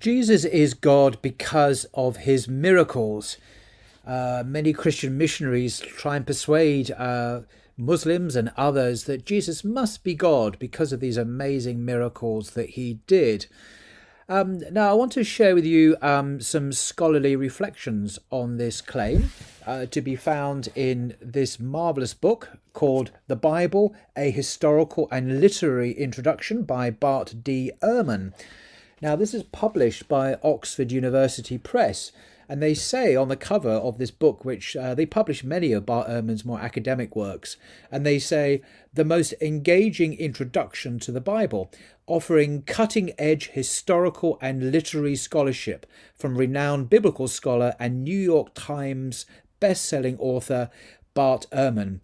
Jesus is God because of his miracles. Uh, many Christian missionaries try and persuade uh, Muslims and others that Jesus must be God because of these amazing miracles that he did. Um, now, I want to share with you um, some scholarly reflections on this claim uh, to be found in this marvelous book called The Bible A Historical and Literary Introduction by Bart D. Ehrman. Now, this is published by Oxford University Press, and they say on the cover of this book, which uh, they publish many of Bart Ehrman's more academic works, and they say the most engaging introduction to the Bible, offering cutting edge historical and literary scholarship from renowned biblical scholar and New York Times best-selling author Bart Ehrman.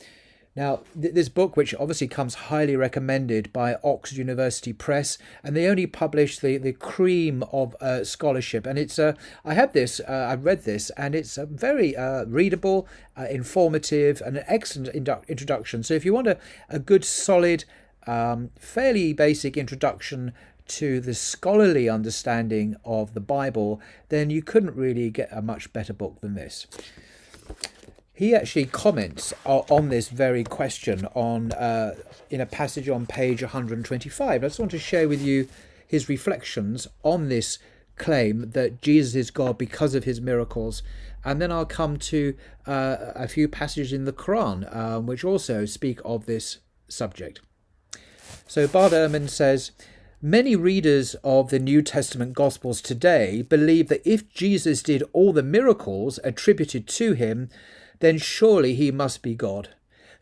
Now, th- this book, which obviously comes highly recommended by Oxford University Press, and they only publish the, the cream of uh, scholarship. And it's uh, I have this, uh, I've read this, and it's uh, very uh, readable, uh, informative, and an excellent introduction. So if you want a, a good, solid, um, fairly basic introduction to the scholarly understanding of the Bible, then you couldn't really get a much better book than this he actually comments on this very question on uh, in a passage on page 125. I just want to share with you his reflections on this claim that Jesus is God because of his miracles. And then I'll come to uh, a few passages in the Quran um, which also speak of this subject. So Bart Ehrman says, Many readers of the New Testament Gospels today believe that if Jesus did all the miracles attributed to him, then surely he must be God.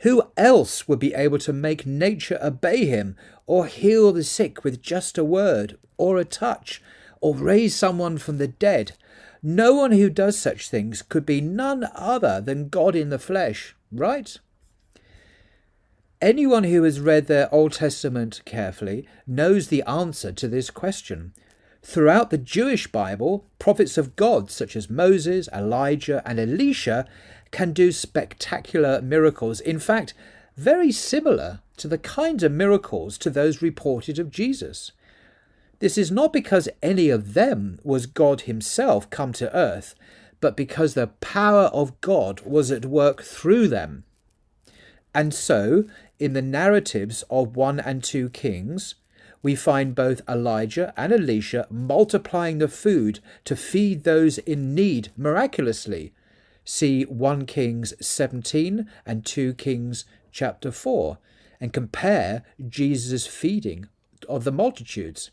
Who else would be able to make nature obey him, or heal the sick with just a word, or a touch, or raise someone from the dead? No one who does such things could be none other than God in the flesh, right? Anyone who has read their Old Testament carefully knows the answer to this question. Throughout the Jewish Bible, prophets of God such as Moses, Elijah, and Elisha can do spectacular miracles. In fact, very similar to the kinds of miracles to those reported of Jesus. This is not because any of them was God Himself come to earth, but because the power of God was at work through them. And so, in the narratives of 1 and 2 Kings, we find both Elijah and Elisha multiplying the food to feed those in need miraculously, see 1 Kings 17 and 2 Kings chapter 4 and compare Jesus' feeding of the multitudes.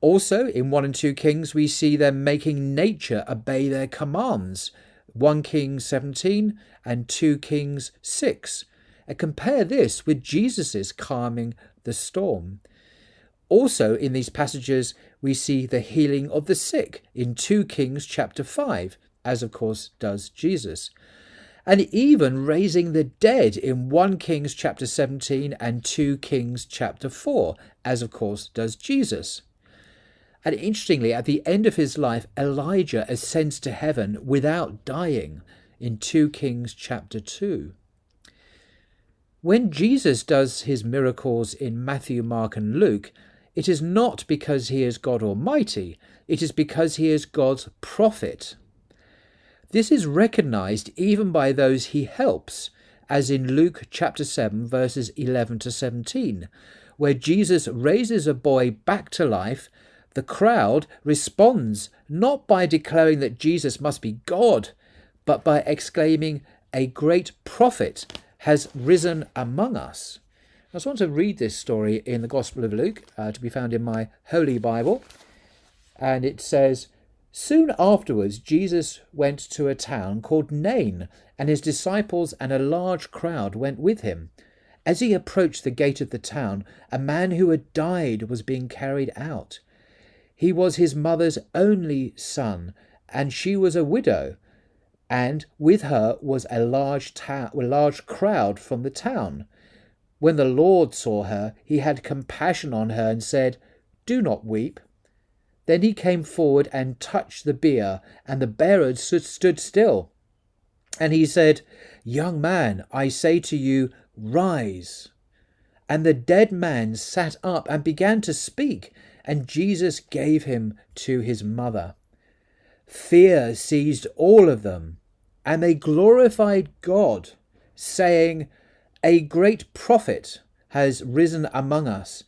Also, in 1 and 2 Kings, we see them making nature obey their commands. 1 Kings 17 and 2 Kings 6. And compare this with Jesus' calming the storm. Also, in these passages, we see the healing of the sick in 2 Kings chapter 5 as of course does Jesus. And even raising the dead in 1 Kings chapter 17 and 2 Kings chapter 4, as of course does Jesus. And interestingly, at the end of his life, Elijah ascends to heaven without dying in 2 Kings chapter 2. When Jesus does his miracles in Matthew, Mark, and Luke, it is not because he is God Almighty, it is because he is God's prophet. This is recognized even by those he helps, as in Luke chapter 7, verses 11 to 17, where Jesus raises a boy back to life. The crowd responds not by declaring that Jesus must be God, but by exclaiming, A great prophet has risen among us. I just want to read this story in the Gospel of Luke, uh, to be found in my Holy Bible. And it says, Soon afterwards, Jesus went to a town called Nain, and his disciples and a large crowd went with him. As he approached the gate of the town, a man who had died was being carried out. He was his mother's only son, and she was a widow, and with her was a large, ta- a large crowd from the town. When the Lord saw her, he had compassion on her and said, Do not weep. Then he came forward and touched the bier, and the bearers stood still. And he said, Young man, I say to you, rise. And the dead man sat up and began to speak, and Jesus gave him to his mother. Fear seized all of them, and they glorified God, saying, A great prophet has risen among us,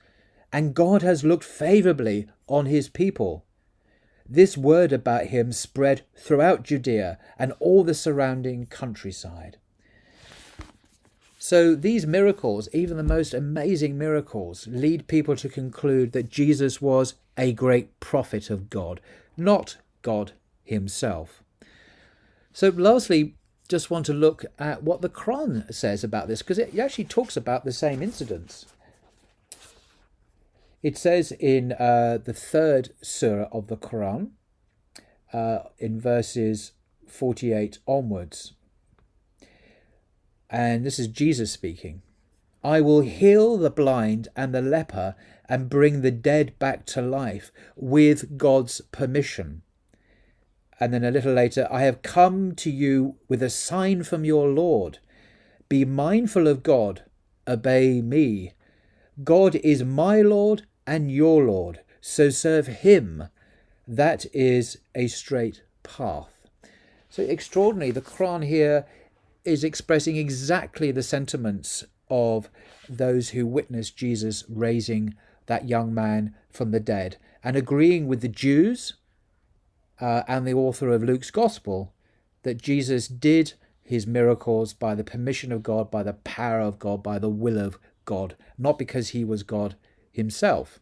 and God has looked favourably on his people. This word about him spread throughout Judea and all the surrounding countryside. So these miracles, even the most amazing miracles, lead people to conclude that Jesus was a great prophet of God, not God himself. So lastly, just want to look at what the Quran says about this, because it actually talks about the same incidents. It says in uh, the third surah of the Quran, uh, in verses 48 onwards, and this is Jesus speaking I will heal the blind and the leper and bring the dead back to life with God's permission. And then a little later, I have come to you with a sign from your Lord. Be mindful of God, obey me. God is my Lord and your Lord, so serve him. That is a straight path. So extraordinary. The Quran here is expressing exactly the sentiments of those who witnessed Jesus raising that young man from the dead and agreeing with the Jews uh, and the author of Luke's Gospel that Jesus did his miracles by the permission of God, by the power of God, by the will of God, not because he was God himself.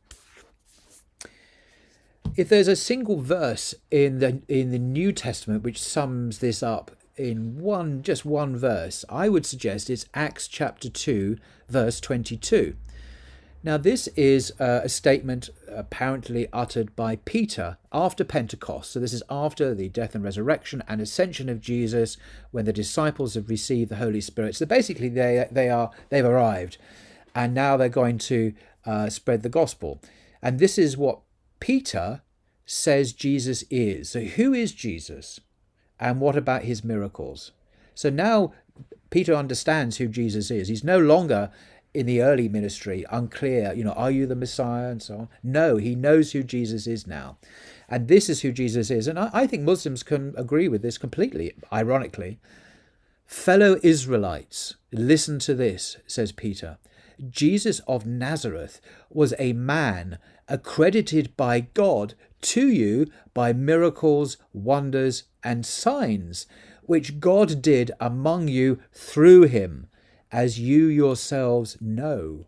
If there's a single verse in the in the New Testament which sums this up in one just one verse, I would suggest it's Acts chapter 2 verse 22. Now this is uh, a statement apparently uttered by Peter after Pentecost. So this is after the death and resurrection and ascension of Jesus when the disciples have received the Holy Spirit. So basically they they are they've arrived and now they're going to uh, spread the gospel. And this is what Peter says Jesus is. So who is Jesus? And what about his miracles? So now Peter understands who Jesus is. He's no longer in the early ministry unclear, you know, are you the Messiah and so on. No, he knows who Jesus is now. And this is who Jesus is. And I, I think Muslims can agree with this completely, ironically. Fellow Israelites, listen to this, says Peter. Jesus of Nazareth was a man accredited by God to you by miracles, wonders, and signs, which God did among you through him, as you yourselves know.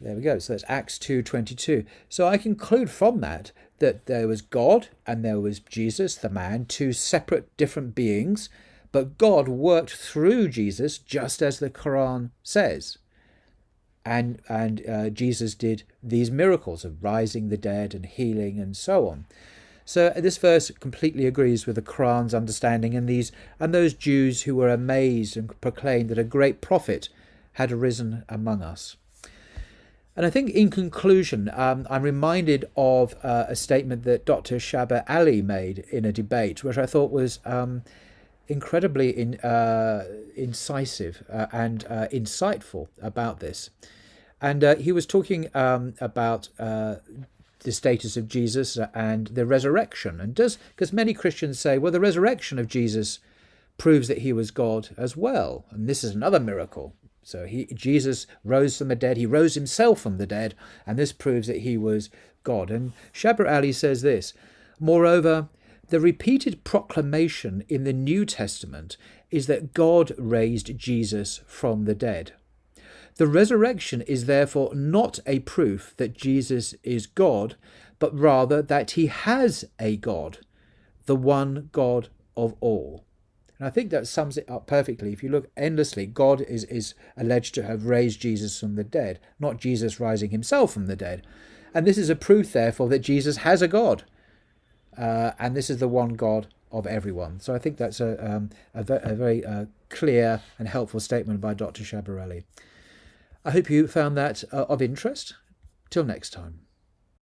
There we go. So that's Acts 2:22. So I conclude from that that there was God and there was Jesus, the man, two separate different beings, but God worked through Jesus just as the Quran says and and uh, Jesus did these miracles of rising the dead and healing and so on. So this verse completely agrees with the Quran's understanding and these and those Jews who were amazed and proclaimed that a great prophet had arisen among us. And I think in conclusion, um, I'm reminded of uh, a statement that Dr. Shabir Ally made in a debate, which I thought was um, incredibly in, uh, incisive uh, and uh, insightful about this. And uh, he was talking um, about uh, the status of Jesus and the resurrection. And does, because many Christians say, well, the resurrection of Jesus proves that he was God as well. And this is another miracle. So he, Jesus rose from the dead. He rose himself from the dead. And this proves that he was God. And Shabir Ally says this, Moreover, the repeated proclamation in the New Testament is that God raised Jesus from the dead. The resurrection is therefore not a proof that Jesus is God, but rather that he has a God, the one God of all. And I think that sums it up perfectly. If you look endlessly, God is, is alleged to have raised Jesus from the dead, not Jesus rising himself from the dead. And this is a proof, therefore, that Jesus has a God. Uh, and this is the one God of everyone. So I think that's a, um, a, a, very uh, clear and helpful statement by Dr. Shabir Ally. I hope you found that uh, of interest. Till next time.